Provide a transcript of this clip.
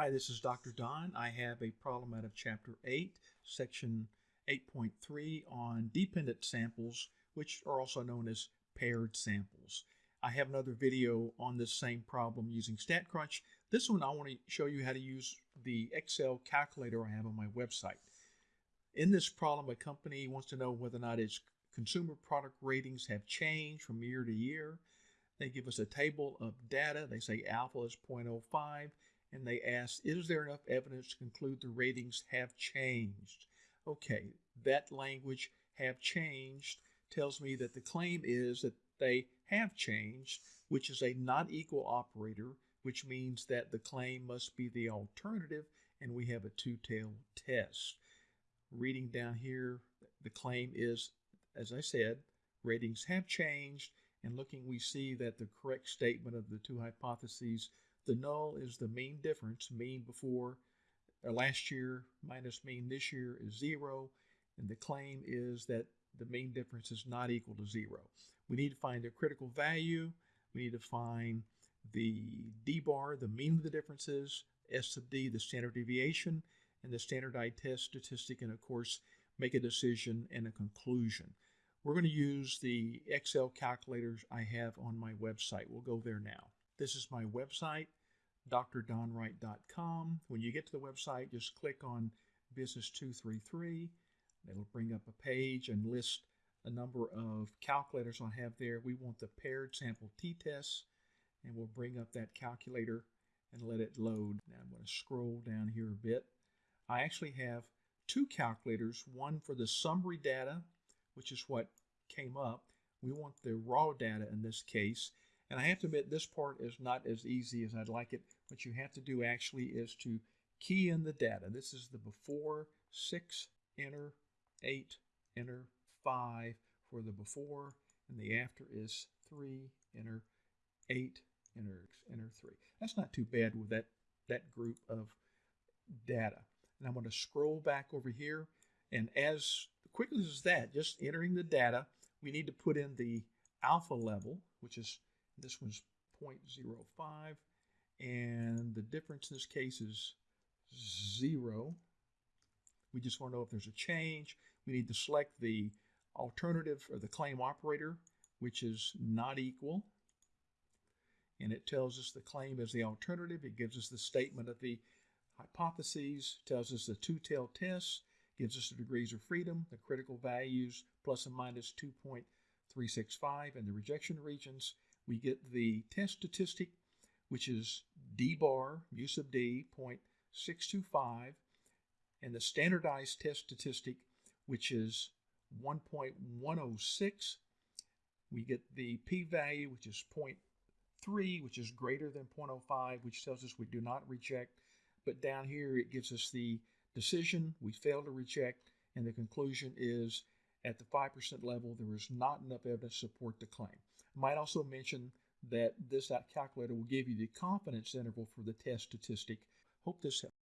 Hi, this is Dr. Don. I have a problem out of Chapter 8, Section 8.3 on dependent samples, which are also known as paired samples. I have another video on this same problem using StatCrunch. This one I want to show you how to use the Excel calculator I have on my website. In this problem, a company wants to know whether or not its consumer product ratings have changed from year to year. They give us a table of data. They say alpha is 0.05 and they asked, is there enough evidence to conclude the ratings have changed? Okay, that language have changed tells me that the claim is that they have changed, which is a not equal operator, which means that the claim must be the alternative, and we have a two-tailed test. Reading down here, the claim is, as I said, ratings have changed, and looking, we see that the correct statement of the two hypotheses the null is the mean difference, mean before uh, last year minus mean this year is zero, and the claim is that the mean difference is not equal to zero. We need to find the critical value. We need to find the d bar, the mean of the differences, S sub d, the standard deviation, and the standardized test statistic, and of course, make a decision and a conclusion. We're going to use the Excel calculators I have on my website. We'll go there now. This is my website drdonwright.com. When you get to the website, just click on Business 233. It'll bring up a page and list a number of calculators I have there. We want the paired sample t-tests, and we'll bring up that calculator and let it load. Now I'm going to scroll down here a bit. I actually have two calculators, one for the summary data, which is what came up. We want the raw data in this case, and I have to admit, this part is not as easy as I'd like it. What you have to do actually is to key in the data. This is the before 6, enter 8, enter 5 for the before, and the after is 3, enter 8, enter, enter 3. That's not too bad with that, that group of data. And I'm going to scroll back over here, and as quickly as that, just entering the data, we need to put in the alpha level, which is this one's 0.05, and the difference in this case is zero. We just want to know if there's a change. We need to select the alternative or the claim operator, which is not equal. And it tells us the claim is the alternative. It gives us the statement of the hypotheses, tells us the two-tailed test, gives us the degrees of freedom, the critical values, plus and minus 2.365, and the rejection regions, we get the test statistic, which is D bar, mu sub D, 0.625, and the standardized test statistic, which is 1.106. We get the p-value, which is 0.3, which is greater than 0.05, which tells us we do not reject. But down here, it gives us the decision, we fail to reject, and the conclusion is at the 5% level, there is not enough evidence to support the claim. I might also mention that this calculator will give you the confidence interval for the test statistic. Hope this helps.